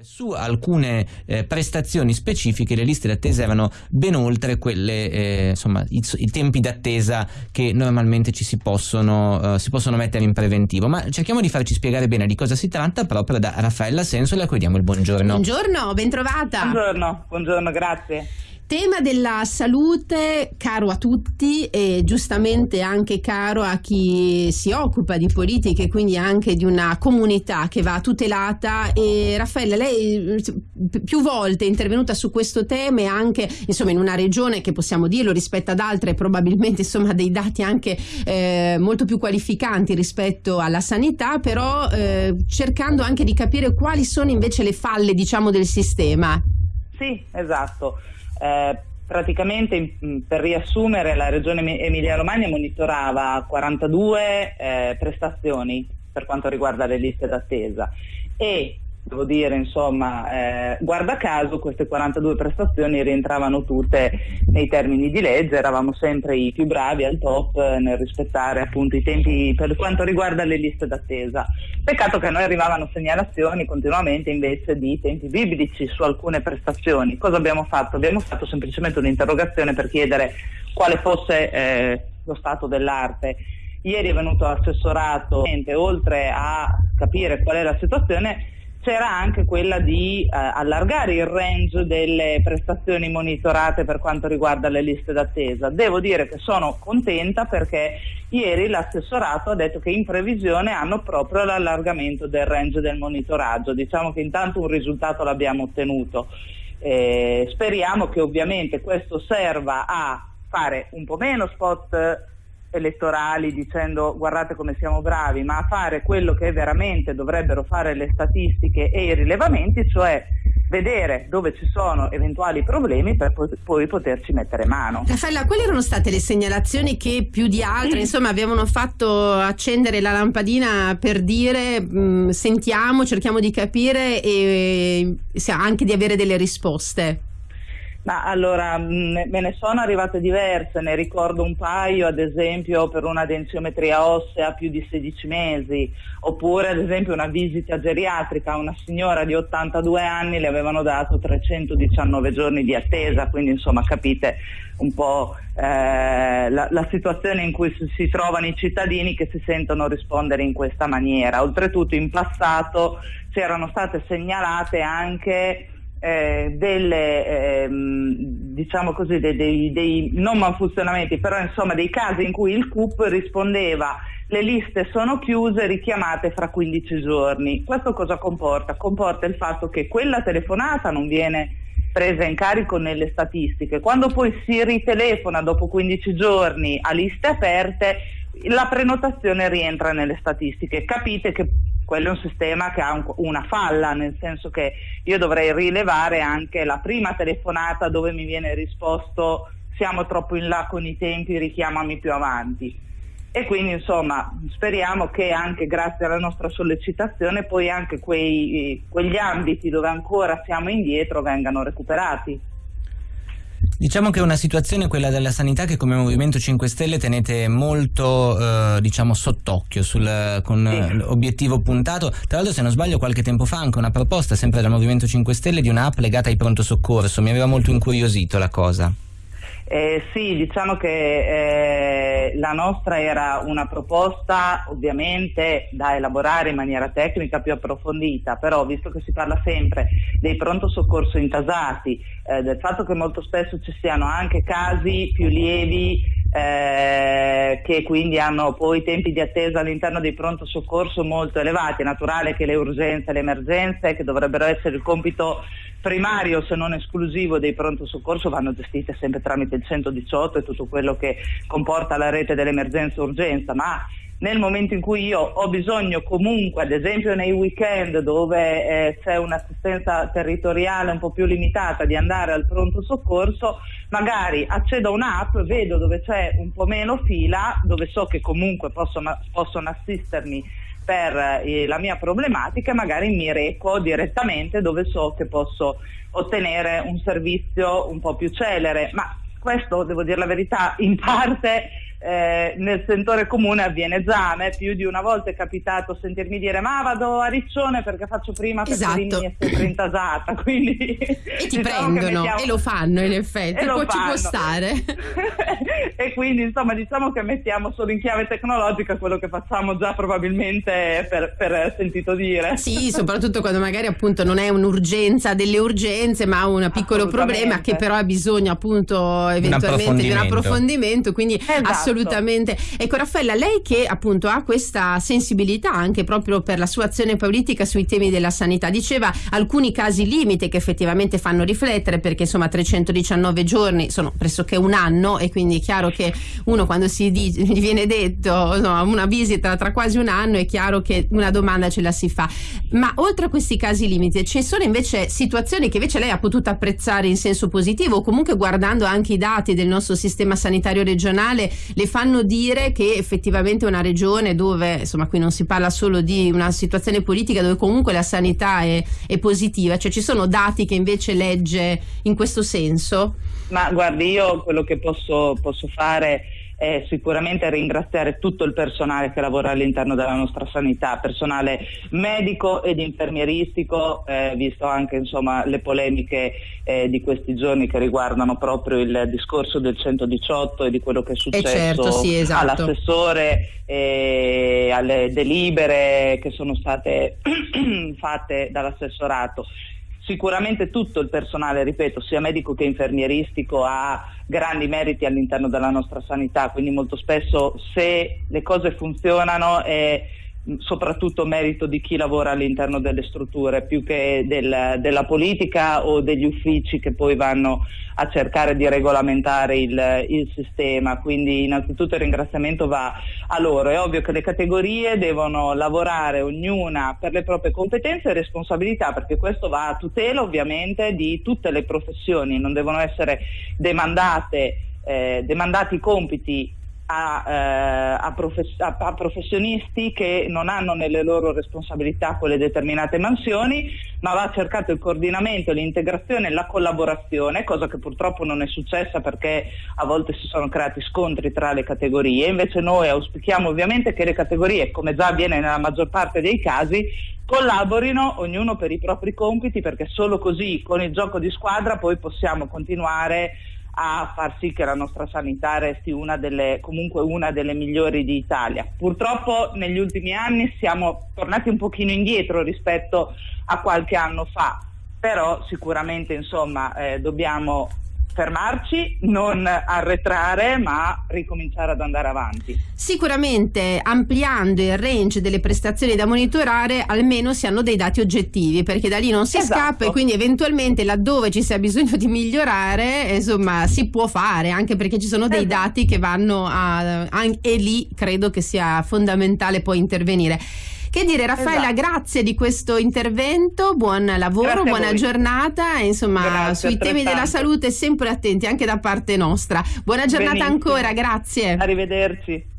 Su alcune eh, prestazioni specifiche le liste d'attesa erano ben oltre quelle, eh, insomma, i, i, tempi d'attesa che normalmente ci si possono, uh, si possono mettere in preventivo. Ma cerchiamo di farci spiegare bene di cosa si tratta proprio da Raffaella Sensola a cui diamo il buongiorno. Buongiorno, bentrovata. Buongiorno, buongiorno, grazie. Tema della salute caro a tutti e giustamente anche caro a chi si occupa di politiche, quindi anche di una comunità che va tutelata. E Raffaella, lei più volte è intervenuta su questo tema e anche insomma, in una regione che possiamo dirlo rispetto ad altre, probabilmente insomma, dei dati anche eh, molto più qualificanti rispetto alla sanità, però eh, cercando anche di capire quali sono invece le falle diciamo, del sistema. Sì, esatto. Eh, praticamente per riassumere la regione Emilia-Romagna monitorava 42 eh, prestazioni per quanto riguarda le liste d'attesa e devo dire, insomma, eh, guarda caso queste 42 prestazioni rientravano tutte nei termini di legge, eravamo sempre i più bravi al top nel rispettare appunto i tempi per quanto riguarda le liste d'attesa. Peccato che a noi arrivavano segnalazioni continuamente invece di tempi biblici su alcune prestazioni. Cosa abbiamo fatto? Abbiamo fatto semplicemente un'interrogazione per chiedere quale fosse eh, lo stato dell'arte. Ieri è venuto assessorato, oltre a capire qual è la situazione, c'era anche quella di eh, allargare il range delle prestazioni monitorate per quanto riguarda le liste d'attesa. Devo dire che sono contenta perché ieri l'assessorato ha detto che in previsione hanno proprio l'allargamento del range del monitoraggio. Diciamo che intanto un risultato l'abbiamo ottenuto. Eh, speriamo che ovviamente questo serva a fare un po' meno spot elettorali dicendo guardate come siamo bravi, ma a fare quello che veramente dovrebbero fare le statistiche e i rilevamenti, cioè vedere dove ci sono eventuali problemi per poi poterci mettere mano. Raffaella, quali erano state le segnalazioni che più di altre insomma, avevano fatto accendere la lampadina per dire mh, sentiamo, cerchiamo di capire e anche di avere delle risposte? Ma allora me ne sono arrivate diverse, ne ricordo un paio ad esempio per una densiometria ossea più di 16 mesi, oppure ad esempio una visita geriatrica a una signora di 82 anni le avevano dato 319 giorni di attesa, quindi insomma capite un po' eh, la, la, situazione in cui si, si trovano i cittadini che si sentono rispondere in questa maniera. Oltretutto in passato c'erano state segnalate anche eh, delle, ehm, diciamo così, dei, dei, dei, non malfunzionamenti, però insomma dei casi in cui il CUP rispondeva le liste sono chiuse, richiamate fra 15 giorni. Questo cosa comporta? Comporta il fatto che quella telefonata non viene presa in carico nelle statistiche. Quando poi si ritelefona dopo 15 giorni a liste aperte, la prenotazione rientra nelle statistiche. Capite che quello è un sistema che ha un, una falla, nel senso che io dovrei rilevare anche la prima telefonata dove mi viene risposto siamo troppo in là con i tempi, richiamami più avanti. E quindi insomma speriamo che anche grazie alla nostra sollecitazione poi anche quei, quegli ambiti dove ancora siamo indietro vengano recuperati. Diciamo che è una situazione, quella della sanità, che come Movimento 5 Stelle tenete molto eh, diciamo, sott'occhio con sì. l'obiettivo puntato. Tra l'altro, se non sbaglio, qualche tempo fa anche una proposta, sempre dal Movimento 5 Stelle, di un'app legata ai pronto soccorso. Mi aveva molto incuriosito la cosa. Eh, sì, diciamo che la nostra era una proposta ovviamente da elaborare in maniera tecnica più approfondita, però visto che si parla sempre dei pronto soccorso intasati, eh, del fatto che molto spesso ci siano anche casi più lievi eh, che quindi hanno poi tempi di attesa all'interno dei pronto soccorso molto elevati, è naturale che le urgenze e le emergenze, che dovrebbero essere il compito primario se non esclusivo dei pronto soccorso vanno gestite sempre tramite il 118 e tutto quello che comporta la rete dell'emergenza urgenza, ma nel momento in cui io ho bisogno comunque, ad esempio nei weekend dove eh, c'è un'assistenza territoriale un po' più limitata, di andare al pronto soccorso, magari accedo a un'app, vedo dove c'è un po' meno fila, dove so che comunque possono, possono assistermi per eh, la mia problematica, magari mi reco direttamente dove so che posso ottenere un servizio un po' più celere. Ma questo, devo dire la verità, in parte eh, nel sentore comune avviene già. A me più di una volta è capitato sentirmi dire ma vado a Riccione perché faccio prima perché esatto. È sempre intasata. Quindi, e ti diciamo prendono mettiamo... e lo fanno in effetti, poi ci può stare. e quindi insomma diciamo che mettiamo solo in chiave tecnologica quello che facciamo già probabilmente per, per sentito dire. Sì, soprattutto quando magari appunto non è un'urgenza delle urgenze ma un piccolo problema che però ha bisogno appunto eventualmente di un approfondimento, quindi esatto assolutamente. Ecco Raffaella, lei che appunto ha questa sensibilità anche proprio per la sua azione politica sui temi della sanità, diceva alcuni casi limite che effettivamente fanno riflettere perché insomma 319 giorni sono pressoché un anno e quindi è chiaro che uno quando si dice, viene detto no, una visita tra quasi un anno è chiaro che una domanda ce la si fa. Ma oltre a questi casi limite ci sono invece situazioni che invece lei ha potuto apprezzare in senso positivo o comunque guardando anche i dati del nostro sistema sanitario regionale le fanno dire che effettivamente una regione dove, insomma qui non si parla solo di una situazione politica dove comunque la sanità è, è positiva, cioè ci sono dati che invece legge in questo senso? Ma guardi, io quello che posso, posso fare è sicuramente ringraziare tutto il personale che lavora all'interno della nostra sanità, personale medico ed infermieristico, eh, visto anche insomma, le polemiche eh, di questi giorni che riguardano proprio il discorso del 118 e di quello che è successo certo, sì, esatto. all'assessore e alle delibere che sono state fatte dall'assessorato sicuramente tutto il personale, ripeto, sia medico che infermieristico ha grandi meriti all'interno della nostra sanità, quindi molto spesso se le cose funzionano è soprattutto merito di chi lavora all'interno delle strutture più che del, della politica o degli uffici che poi vanno a cercare di regolamentare il, il, sistema. Quindi innanzitutto il ringraziamento va a loro. È ovvio che le categorie devono lavorare ognuna per le proprie competenze e responsabilità perché questo va a tutela ovviamente di tutte le professioni, non devono essere demandate eh, demandati compiti a, eh, a, profes- a, a, professionisti che non hanno nelle loro responsabilità quelle determinate mansioni, ma va cercato il coordinamento, l'integrazione e la collaborazione, cosa che purtroppo non è successa perché a volte si sono creati scontri tra le categorie. Invece noi auspichiamo ovviamente che le categorie, come già avviene nella maggior parte dei casi, collaborino ognuno per i propri compiti perché solo così con il gioco di squadra poi possiamo continuare a far sì che la nostra sanità resti una delle, comunque una delle migliori d'Italia. Purtroppo negli ultimi anni siamo tornati un pochino indietro rispetto a qualche anno fa, però sicuramente insomma, eh, dobbiamo fermarci, non arretrare, ma ricominciare ad andare avanti. Sicuramente ampliando il range delle prestazioni da monitorare, almeno si hanno dei dati oggettivi, perché da lì non si esatto. scappa e quindi eventualmente laddove ci sia bisogno di migliorare, insomma, si può fare, anche perché ci sono dei esatto. dati che vanno a, a e lì credo che sia fondamentale poi intervenire. Che dire Raffaella, esatto. grazie di questo intervento, buon lavoro, buona giornata, insomma grazie, sui temi della salute sempre attenti anche da parte nostra. Buona giornata Benissimo. ancora, grazie. Arrivederci.